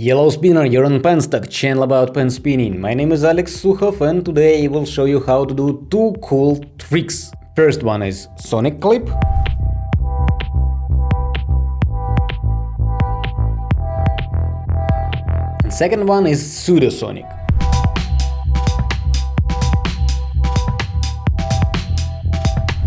Yellow Spinner, you're on Penstock, channel about pen spinning. My name is Alex Sukhov and today I will show you how to do two cool tricks. First one is Sonic Clip. And second one is Pseudosonic.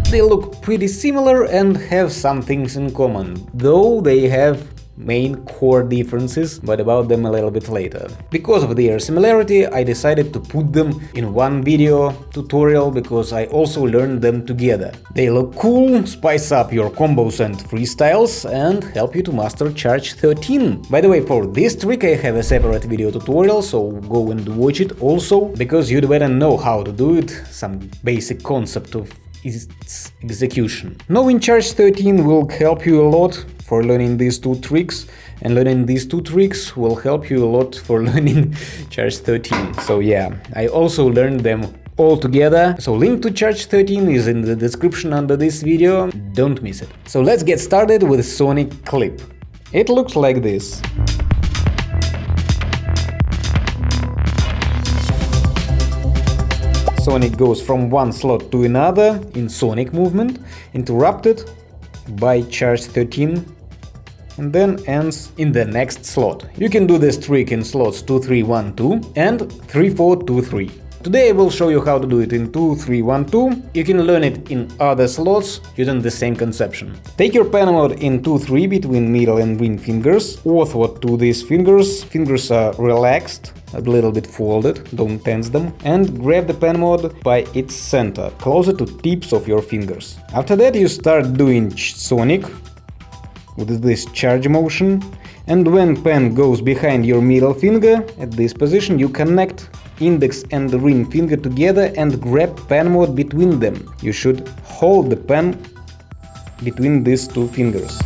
They look pretty similar and have some things in common, though they have main core differences, but about them a little bit later. Because of their similarity, I decided to put them in one video tutorial because I also learned them together. They look cool, spice up your combos and freestyles and help you to master Charge 13. By the way, for this trick I have a separate video tutorial, so go and watch it also, because you'd better know how to do it, some basic concept of its execution. Knowing Charge 13 will help you a lot for learning these two tricks and learning these two tricks will help you a lot for learning Charge 13. So yeah, I also learned them all together. So link to Charge 13 is in the description under this video, don't miss it. So let's get started with Sonic Clip. It looks like this. Sonic goes from one slot to another in Sonic movement, interrupted by charge 13 and then ends in the next slot. You can do this trick in slots 2312 and 3423. Today I will show you how to do it in 2312. You can learn it in other slots using the same conception. Take your pen mod in 2-3 between middle and ring fingers, orthward to these fingers, fingers are relaxed, a little bit folded, don't tense them, and grab the pen mod by its center, closer to tips of your fingers. After that you start doing sonic with this charge motion, and when pen goes behind your middle finger, at this position you connect index and ring finger together and grab pen mod between them. You should hold the pen between these two fingers.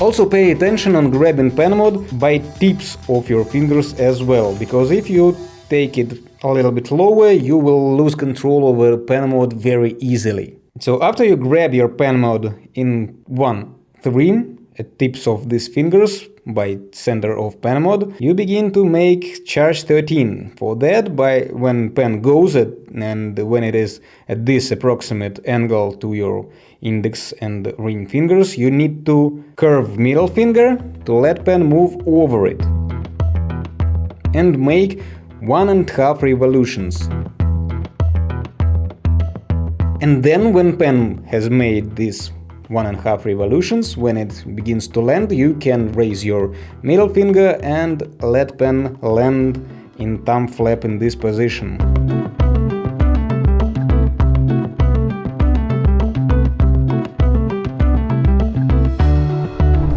Also pay attention on grabbing pen mod by tips of your fingers as well, because if you take it a little bit lower, you will lose control over pen mod very easily. So after you grab your pen mod in 1, 3, at tips of these fingers by center of pen mod, you begin to make charge 13. For that, by when pen goes at, and when it is at this approximate angle to your index and ring fingers, you need to curve middle finger to let pen move over it and make one and half revolutions. And then when pen has made this one and a half revolutions. When it begins to land, you can raise your middle finger and let pen land in thumb flap in this position.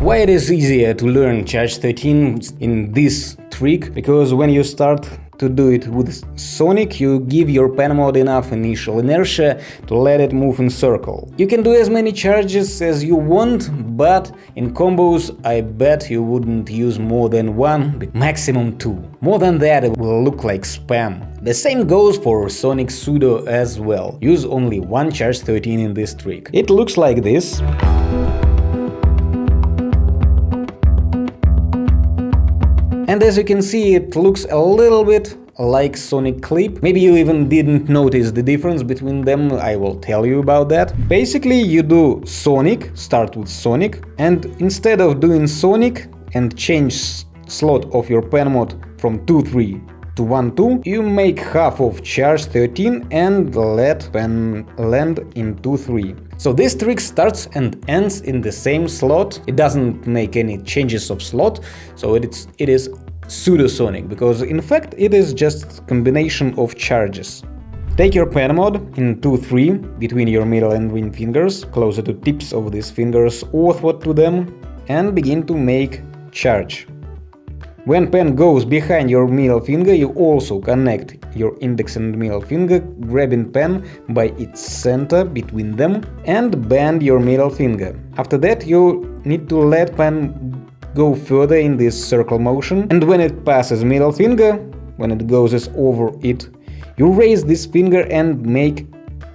Why it is easier to learn Charge 13 in this trick? Because when you start to do it with Sonic, you give your pen mod enough initial inertia to let it move in circle. You can do as many charges as you want, but in combos I bet you wouldn't use more than one, maximum two. More than that it will look like spam. The same goes for Sonic Pseudo as well. Use only one charge 13 in this trick. It looks like this. And as you can see, it looks a little bit like Sonic Clip. Maybe you even didn't notice the difference between them, I will tell you about that. Basically, you do Sonic, start with Sonic, and instead of doing Sonic and change slot of your pen mod from 2-3 to 1-2, you make half of charge 13 and let pen land in 2-3. So this trick starts and ends in the same slot, it doesn't make any changes of slot, so it's, it is pseudosonic, because in fact it is just combination of charges. Take your pen mod in 2-3 between your middle and ring fingers, closer to tips of these fingers, orthward to them, and begin to make charge. When pen goes behind your middle finger, you also connect your index and middle finger, grabbing pen by its center between them and bend your middle finger. After that you need to let pen go further in this circle motion and when it passes middle finger, when it goes over it, you raise this finger and make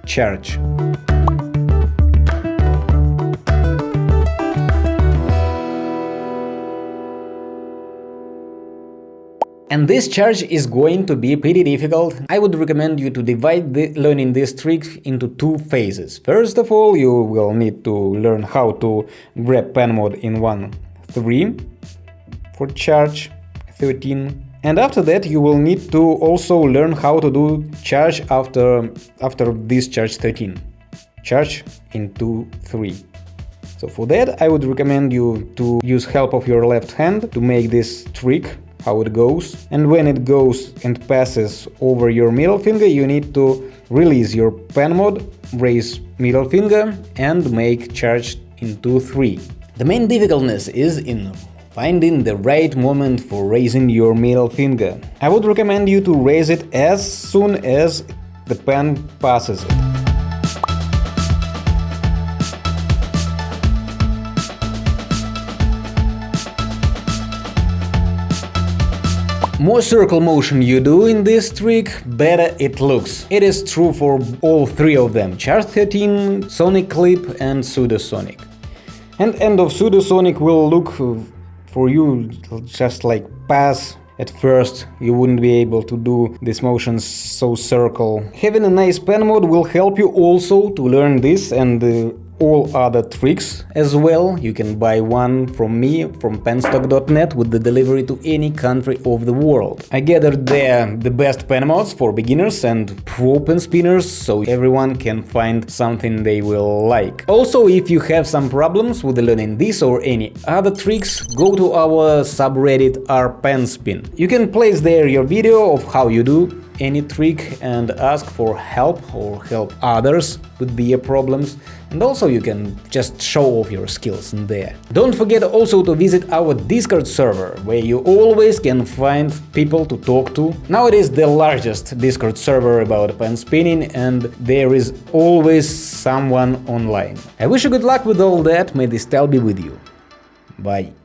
charge. And this charge is going to be pretty difficult. I would recommend you to divide learning this trick into two phases. First of all, you will need to learn how to grab pen mod in 1 3 for charge 13 and after that you will need to also learn how to do charge after after this charge 13 charge in 2 3 so for that I would recommend you to use help of your left hand to make this trick how it goes. And when it goes and passes over your middle finger you need to release your pen mod, raise middle finger and make charge into 3. The main difficultness is in finding the right moment for raising your middle finger. I would recommend you to raise it as soon as the pen passes it. More circle motion you do in this trick, better it looks. It is true for all three of them, Charge 13, Sonic Clip and Pseudosonic. And end of Pseudosonic will look for you just like pass at first you wouldn't be able to do these motions so circle. Having a nice pen mod will help you also to learn this and uh, all other tricks as well. You can buy one from me from penstock.net with the delivery to any country of the world. I gathered there the best pen mods for beginners and pro pen spinners, so everyone can find something they will like. Also, if you have some problems with learning this or any other tricks, go to our subreddit rpenspin. You can place there your video of how you do any trick and ask for help or help others with their problems and also you can just show off your skills in there. Don't forget also to visit our Discord server, where you always can find people to talk to. Now it is the largest Discord server about pen spinning and there is always someone online. I wish you good luck with all that, may this style be with you. Bye.